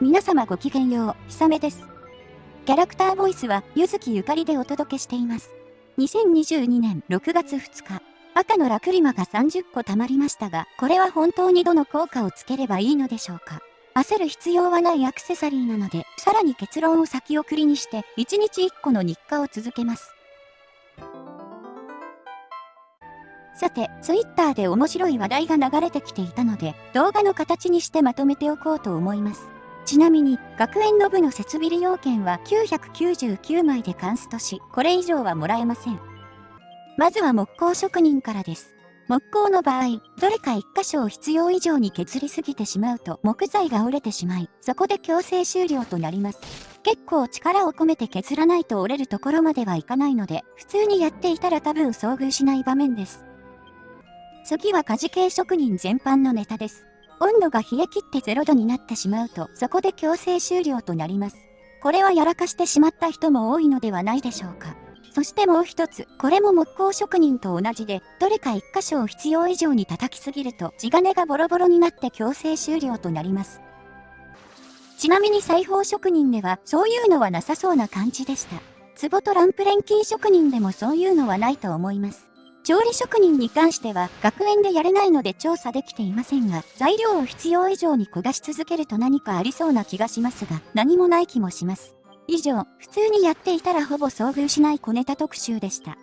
皆様ごきげんよう、ひさめです。キャラクターボイスは、ゆずきゆかりでお届けしています。2022年6月2日、赤のラクリマが30個貯まりましたが、これは本当にどの効果をつければいいのでしょうか。焦る必要はないアクセサリーなので、さらに結論を先送りにして、1日1個の日課を続けます。さて、ツイッターで面白い話題が流れてきていたので、動画の形にしてまとめておこうと思います。ちなみに、学園の部の設備利用券は999枚でカンストし、これ以上はもらえません。まずは木工職人からです。木工の場合、どれか一箇所を必要以上に削りすぎてしまうと木材が折れてしまい、そこで強制終了となります。結構力を込めて削らないと折れるところまではいかないので、普通にやっていたら多分遭遇しない場面です。次は家事系職人全般のネタです。温度が冷え切って0度になってしまうと、そこで強制終了となります。これはやらかしてしまった人も多いのではないでしょうか。そしてもう一つ、これも木工職人と同じで、どれか一箇所を必要以上に叩きすぎると、地金がボロボロになって強制終了となります。ちなみに裁縫職人では、そういうのはなさそうな感じでした。壺とランプ錬金職人でもそういうのはないと思います。調理職人に関しては学園でやれないので調査できていませんが、材料を必要以上に焦がし続けると何かありそうな気がしますが、何もない気もします。以上、普通にやっていたらほぼ遭遇しない小ネタ特集でした。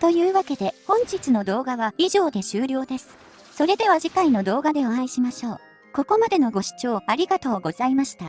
というわけで、本日の動画は以上で終了です。それでは次回の動画でお会いしましょう。ここまでのご視聴ありがとうございました。